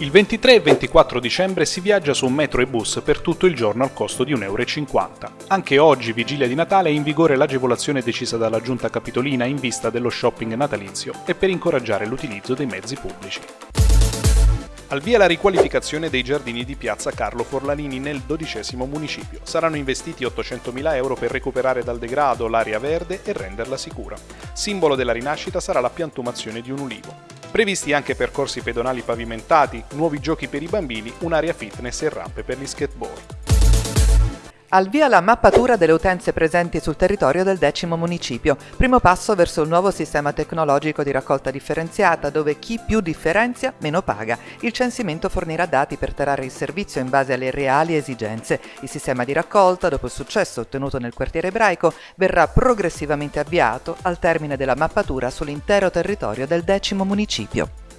Il 23 e 24 dicembre si viaggia su metro e bus per tutto il giorno al costo di 1,50 euro. Anche oggi, vigilia di Natale, è in vigore l'agevolazione decisa dalla Giunta Capitolina in vista dello shopping natalizio e per incoraggiare l'utilizzo dei mezzi pubblici. Al via la riqualificazione dei giardini di piazza Carlo Forlanini nel dodicesimo municipio. Saranno investiti 800.000 euro per recuperare dal degrado l'area verde e renderla sicura. Simbolo della rinascita sarà la piantumazione di un ulivo. Previsti anche percorsi pedonali pavimentati, nuovi giochi per i bambini, un'area fitness e rampe per gli skateboard. Al via la mappatura delle utenze presenti sul territorio del decimo municipio, primo passo verso il nuovo sistema tecnologico di raccolta differenziata dove chi più differenzia meno paga. Il censimento fornirà dati per tarare il servizio in base alle reali esigenze. Il sistema di raccolta, dopo il successo ottenuto nel quartiere ebraico, verrà progressivamente avviato al termine della mappatura sull'intero territorio del decimo municipio.